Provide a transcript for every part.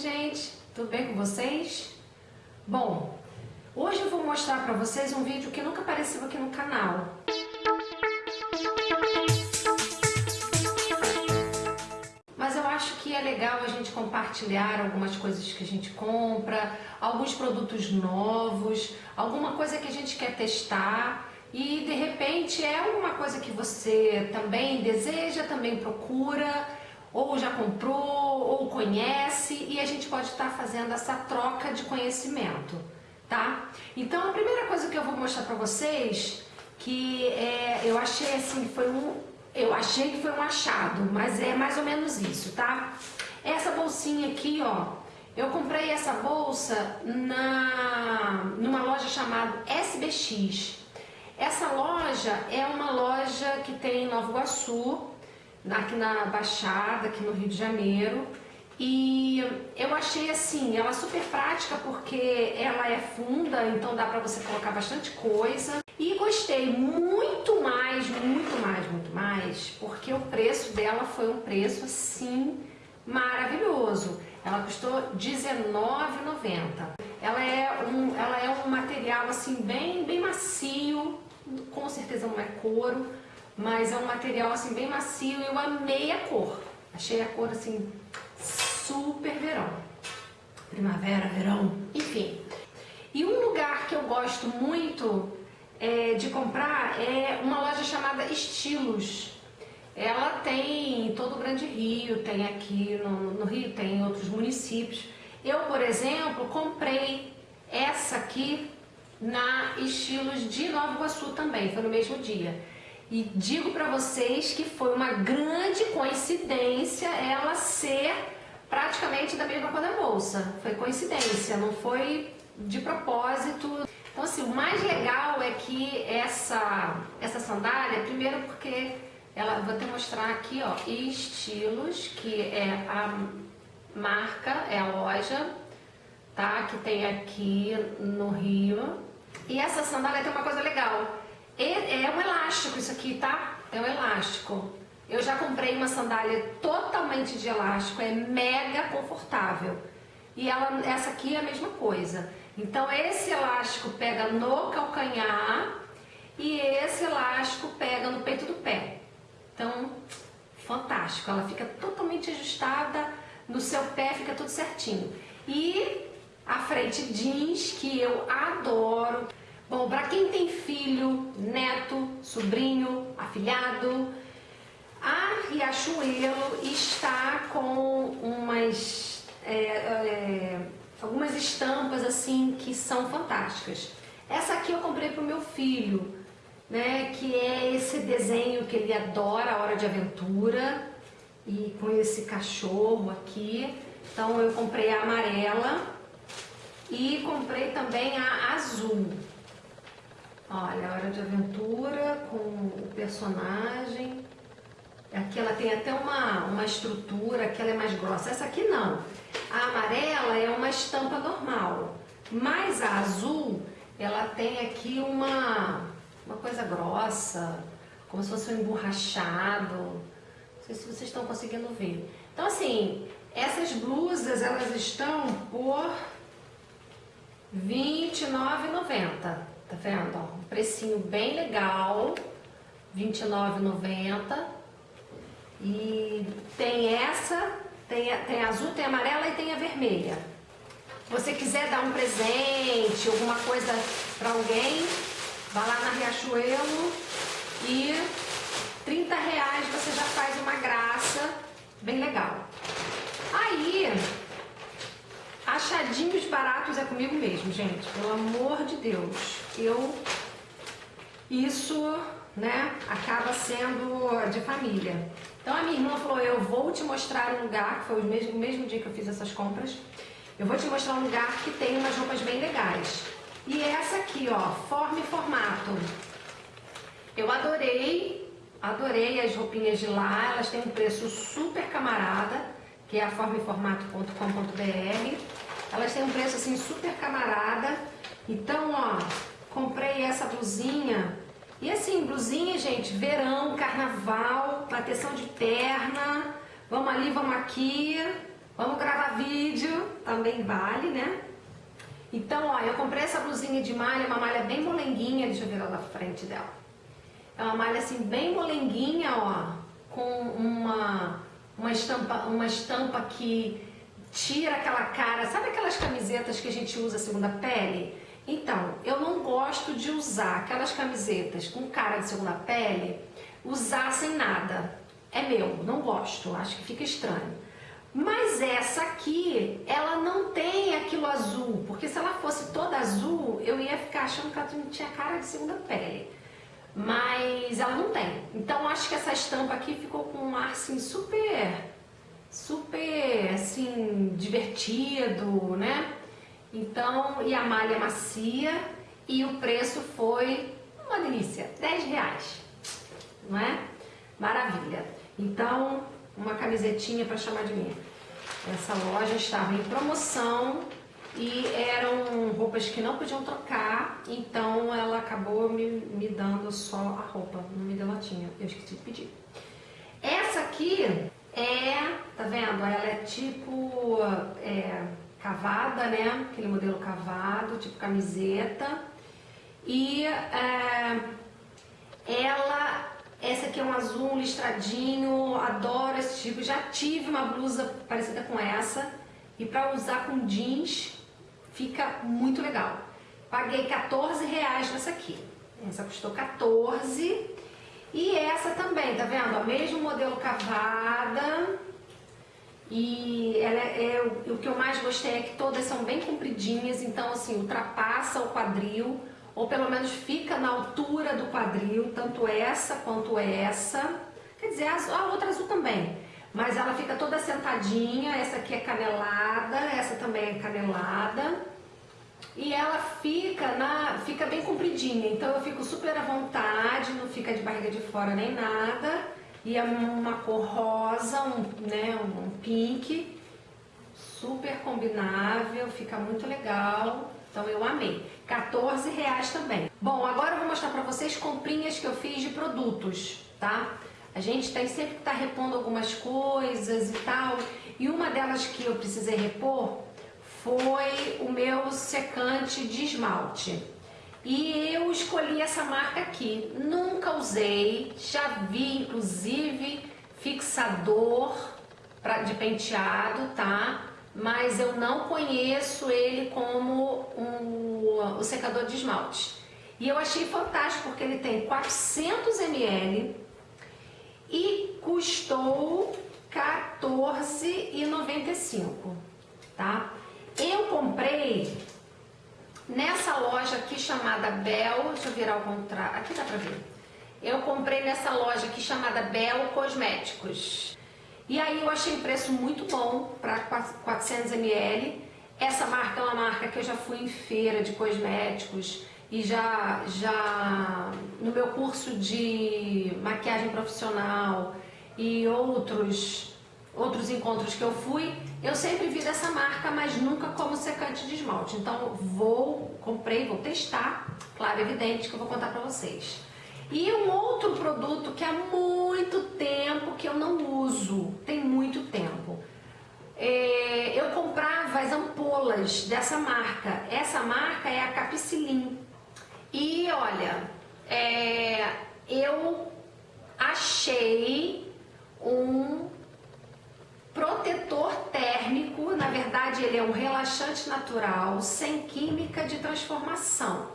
gente? Tudo bem com vocês? Bom, hoje eu vou mostrar para vocês um vídeo que nunca apareceu aqui no canal. Mas eu acho que é legal a gente compartilhar algumas coisas que a gente compra, alguns produtos novos, alguma coisa que a gente quer testar e de repente é alguma coisa que você também deseja, também procura ou já comprou, ou conhece, e a gente pode estar fazendo essa troca de conhecimento, tá? Então a primeira coisa que eu vou mostrar para vocês, que é, eu achei assim, foi um, eu achei que foi um achado, mas é mais ou menos isso, tá? Essa bolsinha aqui, ó, eu comprei essa bolsa na, numa loja chamada SBX. Essa loja é uma loja que tem em Nova Iguaçu, aqui na Baixada, aqui no Rio de Janeiro. E eu achei assim, ela super prática porque ela é funda, então dá pra você colocar bastante coisa. E gostei muito mais, muito mais, muito mais, porque o preço dela foi um preço assim maravilhoso. Ela custou R$19,90. Ela é um, ela é um material assim bem, bem macio, com certeza não é couro, mas é um material assim bem macio e eu amei a cor. Achei a cor assim super verão. Primavera, verão, enfim. E um lugar que eu gosto muito é, de comprar é uma loja chamada Estilos. Ela tem em todo o Grande Rio, tem aqui no, no Rio, tem em outros municípios. Eu, por exemplo, comprei essa aqui na Estilos de Nova Iguaçu também, foi no mesmo dia. E digo para vocês que foi uma grande coincidência ela ser praticamente da mesma cor da bolsa. Foi coincidência, não foi de propósito. Então assim, o mais legal é que essa, essa sandália, primeiro porque ela, vou até mostrar aqui, ó, Estilos, que é a marca, é a loja, tá? Que tem aqui no Rio. E essa sandália tem uma coisa legal, é, um elástico isso aqui, tá? É um elástico. Eu já comprei uma sandália totalmente de elástico, é mega confortável. E ela, essa aqui é a mesma coisa. Então esse elástico pega no calcanhar e esse elástico pega no peito do pé. Então, fantástico. Ela fica totalmente ajustada no seu pé, fica tudo certinho. E a frente jeans, que eu adoro. Bom, para quem tem filho, neto, sobrinho, afilhado, a Riachuelo está com umas é, é, algumas estampas assim que são fantásticas. Essa aqui eu comprei para o meu filho, né, que é esse desenho que ele adora, a Hora de Aventura, e com esse cachorro aqui. Então eu comprei a amarela e comprei também a azul. Olha, Hora de Aventura com o personagem. Aqui ela tem até uma, uma estrutura, que ela é mais grossa. Essa aqui não. A amarela é uma estampa normal. Mas a azul, ela tem aqui uma, uma coisa grossa, como se fosse um emborrachado. Não sei se vocês estão conseguindo ver. Então assim, essas blusas, elas estão por R$29,90. Tá vendo? Ó, um precinho bem legal, R$29,90. E tem essa, tem, a, tem a azul, tem a amarela e tem a vermelha. Se você quiser dar um presente, alguma coisa para alguém, vá lá na Riachuelo e 30 reais você já faz uma graça bem legal. Aí, achadinhos baratos é comigo mesmo, gente. Pelo amor de Deus eu isso né, acaba sendo de família. Então a minha irmã falou, eu vou te mostrar um lugar, que foi o mesmo, mesmo dia que eu fiz essas compras, eu vou te mostrar um lugar que tem umas roupas bem legais. E essa aqui, ó, forma e formato. Eu adorei, adorei as roupinhas de lá, elas têm um preço super camarada, que é a formaeformato.com.br. Elas têm um preço assim super camarada. Então, ó, Comprei essa blusinha. E assim, blusinha, gente, verão, carnaval, proteção de perna. Vamos ali, vamos aqui. Vamos gravar vídeo, também vale, né? Então, ó, eu comprei essa blusinha de malha, uma malha bem molenguinha, deixa eu virar da frente dela. É uma malha assim bem molenguinha, ó, com uma, uma, estampa, uma estampa que tira aquela cara, sabe aquelas camisetas que a gente usa segunda pele? Então, eu não gosto de usar aquelas camisetas com cara de segunda pele, usar sem nada. É meu, não gosto, acho que fica estranho. Mas essa aqui, ela não tem aquilo azul, porque se ela fosse toda azul, eu ia ficar achando que ela não tinha cara de segunda pele. Mas ela não tem. Então acho que essa estampa aqui ficou com um ar assim super, super assim, divertido, né? Então, e a malha macia e o preço foi uma delícia, 10 reais, não é? Maravilha. Então, uma camisetinha para chamar de minha. Essa loja estava em promoção e eram roupas que não podiam trocar, então ela acabou me, me dando só a roupa, não me deu latinha, eu esqueci de pedir. Essa aqui é, tá vendo? Ela é tipo é, cavada, né? Aquele modelo cavado, tipo camiseta. E é, ela essa aqui é um azul, listradinho, adoro esse tipo. Já tive uma blusa parecida com essa e para usar com jeans fica muito legal. Paguei 14 reais nessa aqui. Essa custou 14 e essa também, tá vendo? O mesmo modelo cavada e ela é, é, o, o que eu mais gostei é que todas são bem compridinhas, então assim, ultrapassa o quadril ou pelo menos fica na altura do quadril, tanto essa quanto essa. Quer dizer, a outra azul também, mas ela fica toda sentadinha, essa aqui é canelada, essa também é canelada. E ela fica, na, fica bem compridinha, então eu fico super à vontade, não fica de barriga de fora nem nada. E é uma cor rosa, um, né, um pink, super combinável, fica muito legal. Então eu amei. 14 reais também. Bom, agora eu vou mostrar pra vocês comprinhas que eu fiz de produtos, tá? A gente tem sempre que tá repondo algumas coisas e tal. E uma delas que eu precisei repor foi o meu secante de esmalte. E eu escolhi essa marca aqui. Nunca usei, já vi inclusive fixador pra, de penteado, tá? mas eu não conheço ele como um, o secador de esmalte. E eu achei fantástico porque ele tem 400 ml e custou R$14,95, tá? Eu comprei nessa loja aqui chamada Bel, deixa eu virar o contrário, aqui dá pra ver. Eu comprei nessa loja aqui chamada Bel Cosméticos. E aí eu achei o preço muito bom para 400 ml. Essa marca é uma marca que eu já fui em feira de cosméticos e já, já no meu curso de maquiagem profissional e outros, outros encontros que eu fui, eu sempre vi dessa marca, mas nunca como secante de esmalte. Então vou, comprei, vou testar, claro, evidente que eu vou contar para vocês. E um outro produto que há muito tempo que eu não uso, tem muito tempo. É, eu comprava as ampolas dessa marca. Essa marca é a Capicilin. E olha, é, eu achei um verdade ele é um relaxante natural, sem química de transformação.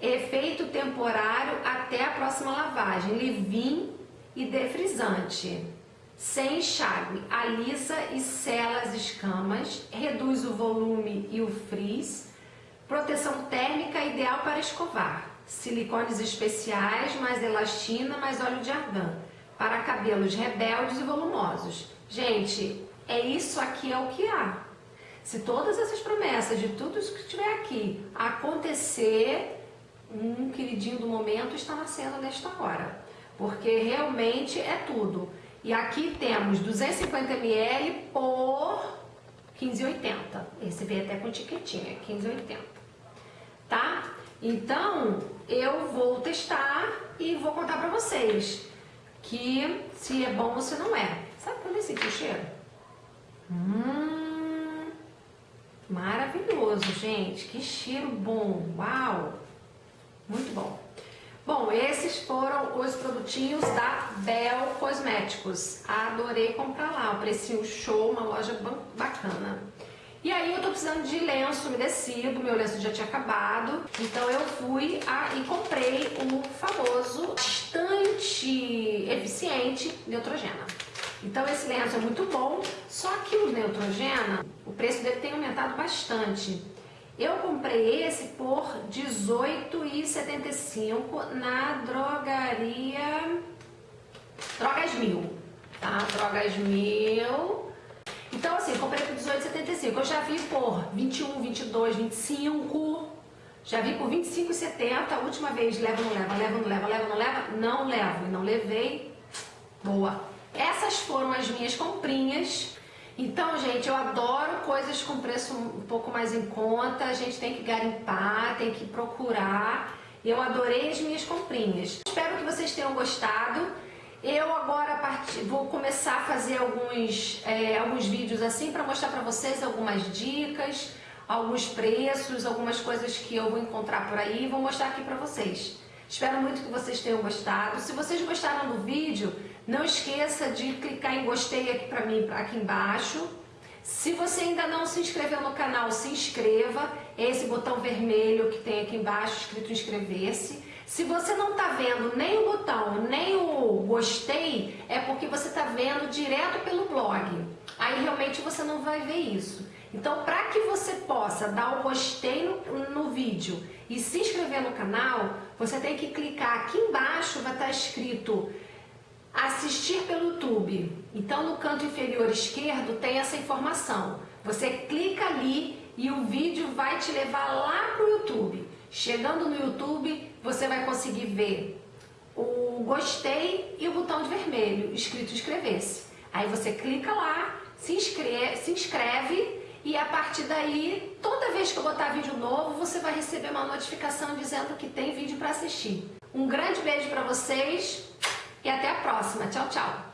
Efeito temporário até a próxima lavagem. Livin e defrisante. Sem enxágue, alisa e sela as escamas, reduz o volume e o frizz. Proteção térmica ideal para escovar. Silicones especiais, mais elastina, mais óleo de argan. Para cabelos rebeldes e volumosos. Gente, é isso aqui é o que há. Se todas essas promessas de tudo isso que tiver aqui acontecer, um queridinho do momento está nascendo nesta hora, porque realmente é tudo. E aqui temos 250 ml por 15,80. Esse veio até com etiquetinha, 15,80. Tá? Então, eu vou testar e vou contar pra vocês que se é bom ou se não é. Sabe quando eu senti o cheiro? Hum, maravilhoso, gente. Que cheiro bom. Uau! Muito bom. Bom, esses foram os produtinhos da Bel Cosméticos. Adorei comprar lá, o precinho show, uma loja bacana. E aí eu tô precisando de lenço umedecido, meu lenço já tinha acabado, então eu fui a, e comprei o famoso, bastante eficiente Neutrogena. Então esse lenço é muito bom, só que o Neutrogena, o preço dele tem aumentado bastante. Eu comprei esse por R$18,75 na drogaria Drogas Mil, tá? Drogas Mil. Então assim, comprei por R$18,75. Eu já vi por 21, 22, 25. Já vi por 25,70. A última vez, leva, não leva, leva, não leva, leva, não leva. Não levo e não levei. Boa. Essas foram as minhas comprinhas. Então, gente, eu adoro coisas com preço um pouco mais em conta. A gente tem que garimpar, tem que procurar. Eu adorei as minhas comprinhas. Espero que vocês tenham gostado. Eu agora vou começar a fazer alguns, é, alguns vídeos assim para mostrar para vocês algumas dicas, alguns preços, algumas coisas que eu vou encontrar por aí. Vou mostrar aqui para vocês. Espero muito que vocês tenham gostado. Se vocês gostaram do vídeo, não esqueça de clicar em gostei aqui para mim, aqui embaixo. Se você ainda não se inscreveu no canal, se inscreva. É esse botão vermelho que tem aqui embaixo escrito inscrever-se. Se você não está vendo nem o botão, nem o gostei, é porque você está vendo direto pelo blog. Aí realmente você não vai ver isso. Então, para que você possa dar o gostei no, no, vídeo e se inscrever no canal, você tem que clicar aqui embaixo, vai estar tá escrito assistir pelo YouTube. Então no canto inferior esquerdo tem essa informação. Você clica ali e o vídeo vai te levar lá para o YouTube. Chegando no YouTube, você vai conseguir ver o gostei e o botão de vermelho escrito inscrever-se. Aí você clica lá, se inscreve, se inscreve e a partir daí, toda vez que eu botar vídeo novo, você vai receber uma notificação dizendo que tem vídeo para assistir. Um grande beijo para vocês e até a próxima. Tchau, tchau!